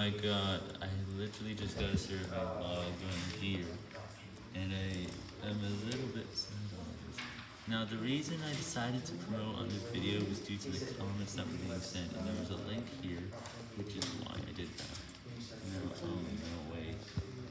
I got, I literally just got a survey log on here, and I am a little bit sad on this. Now, the reason I decided to promote on this video was due to the comments that were being sent, and there was a